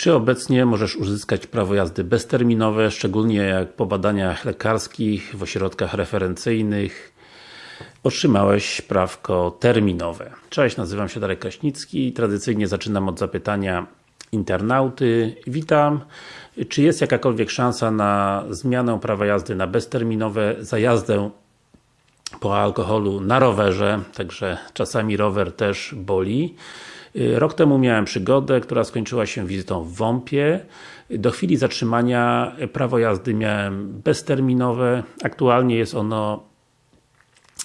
Czy obecnie możesz uzyskać prawo jazdy bezterminowe, szczególnie jak po badaniach lekarskich, w ośrodkach referencyjnych otrzymałeś prawko terminowe. Cześć, nazywam się Darek Kraśnicki tradycyjnie zaczynam od zapytania internauty. Witam. Czy jest jakakolwiek szansa na zmianę prawa jazdy na bezterminowe za jazdę po alkoholu na rowerze, także czasami rower też boli. Rok temu miałem przygodę, która skończyła się wizytą w WOMP-ie. Do chwili zatrzymania prawo jazdy miałem bezterminowe. Aktualnie jest ono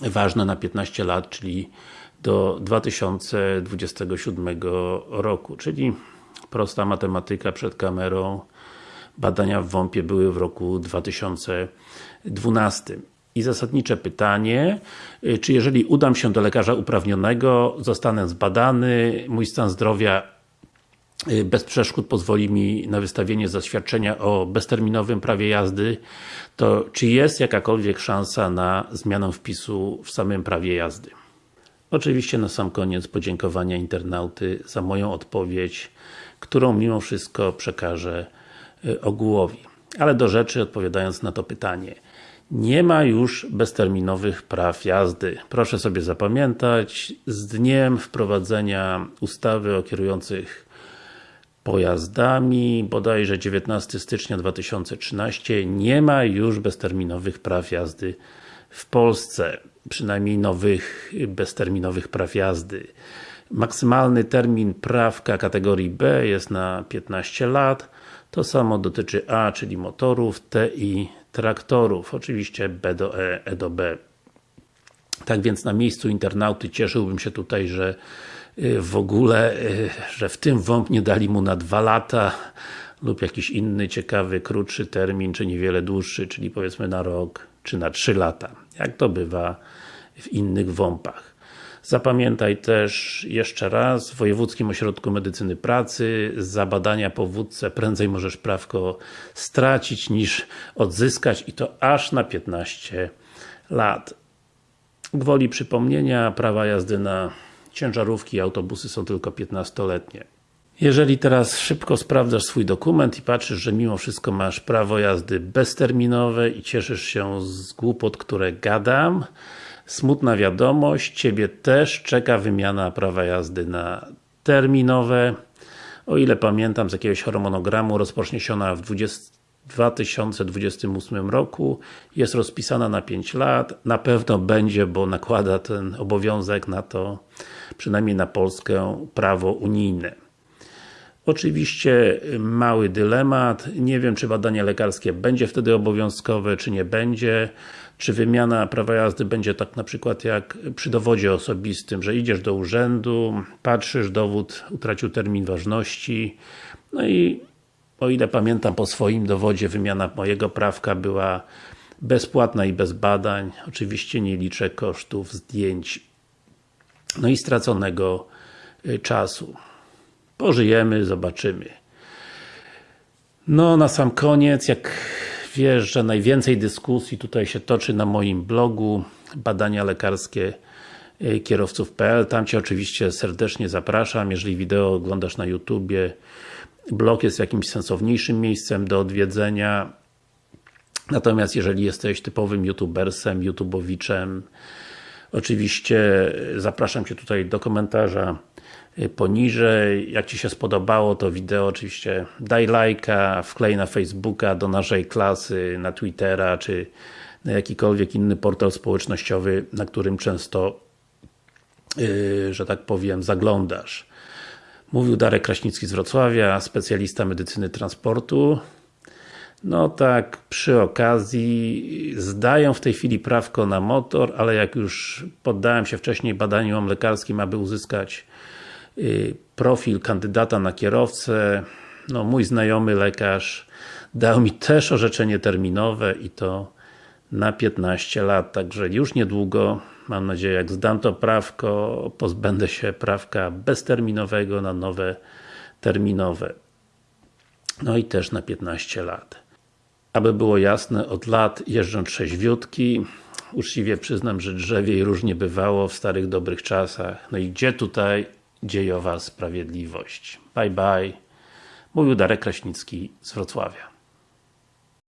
ważne na 15 lat, czyli do 2027 roku, czyli prosta matematyka przed kamerą. Badania w WOMP-ie były w roku 2012. I zasadnicze pytanie, y, czy jeżeli udam się do lekarza uprawnionego, zostanę zbadany, mój stan zdrowia y, bez przeszkód pozwoli mi na wystawienie zaświadczenia o bezterminowym prawie jazdy, to czy jest jakakolwiek szansa na zmianę wpisu w samym prawie jazdy? Oczywiście na sam koniec podziękowania internauty za moją odpowiedź, którą mimo wszystko przekażę y, ogółowi. Ale do rzeczy, odpowiadając na to pytanie nie ma już bezterminowych praw jazdy. Proszę sobie zapamiętać, z dniem wprowadzenia ustawy o kierujących pojazdami, bodajże 19 stycznia 2013, nie ma już bezterminowych praw jazdy w Polsce. Przynajmniej nowych bezterminowych praw jazdy. Maksymalny termin prawka kategorii B jest na 15 lat. To samo dotyczy A, czyli motorów, T i traktorów. Oczywiście B do E, E do B. Tak więc na miejscu internauty cieszyłbym się tutaj, że y, w ogóle, y, że w tym WOMP nie dali mu na dwa lata lub jakiś inny ciekawy, krótszy termin, czy niewiele dłuższy, czyli powiedzmy na rok, czy na trzy lata. Jak to bywa w innych WOMP-ach. Zapamiętaj też jeszcze raz, w Wojewódzkim Ośrodku Medycyny Pracy za badania po wódce prędzej możesz prawko stracić niż odzyskać i to aż na 15 lat. Gwoli przypomnienia, prawa jazdy na ciężarówki i autobusy są tylko 15-letnie. Jeżeli teraz szybko sprawdzasz swój dokument i patrzysz, że mimo wszystko masz prawo jazdy bezterminowe i cieszysz się z głupot, które gadam, Smutna wiadomość, Ciebie też czeka wymiana prawa jazdy na terminowe. O ile pamiętam z jakiegoś harmonogramu, rozpocznie się ona w 20, 2028 roku. Jest rozpisana na 5 lat. Na pewno będzie, bo nakłada ten obowiązek na to, przynajmniej na Polskę, prawo unijne. Oczywiście mały dylemat, nie wiem czy badanie lekarskie będzie wtedy obowiązkowe, czy nie będzie. Czy wymiana prawa jazdy będzie tak na przykład jak przy dowodzie osobistym, że idziesz do urzędu, patrzysz, dowód utracił termin ważności, no i o ile pamiętam po swoim dowodzie wymiana mojego prawka była bezpłatna i bez badań, oczywiście nie liczę kosztów zdjęć no i straconego y, czasu. Pożyjemy, zobaczymy. No, na sam koniec, jak wiesz, że najwięcej dyskusji tutaj się toczy na moim blogu badania lekarskie y, kierowców.pl. Tam Cię oczywiście serdecznie zapraszam, jeżeli wideo oglądasz na YouTubie. Blog jest jakimś sensowniejszym miejscem do odwiedzenia. Natomiast jeżeli jesteś typowym youtubersem, youtubowiczem, oczywiście zapraszam Cię tutaj do komentarza Y, poniżej. Jak Ci się spodobało to wideo, oczywiście daj lajka, wklej na Facebooka, do naszej klasy, na Twittera, czy na jakikolwiek inny portal społecznościowy, na którym często, yy, że tak powiem, zaglądasz. Mówił Darek Kraśnicki z Wrocławia, specjalista medycyny transportu. No tak, przy okazji zdaję w tej chwili prawko na motor, ale jak już poddałem się wcześniej badaniom lekarskim, aby uzyskać Y, profil kandydata na kierowcę. No, mój znajomy lekarz dał mi też orzeczenie terminowe i to na 15 lat, także już niedługo, mam nadzieję, jak zdam to prawko, pozbędę się prawka bezterminowego na nowe terminowe. No i też na 15 lat. Aby było jasne, od lat jeżdżę trzeźwiutki, uczciwie przyznam, że drzewiej różnie bywało w starych dobrych czasach. No i gdzie tutaj dziejowa sprawiedliwość. Bye bye. Mówił Darek Kraśnicki z Wrocławia.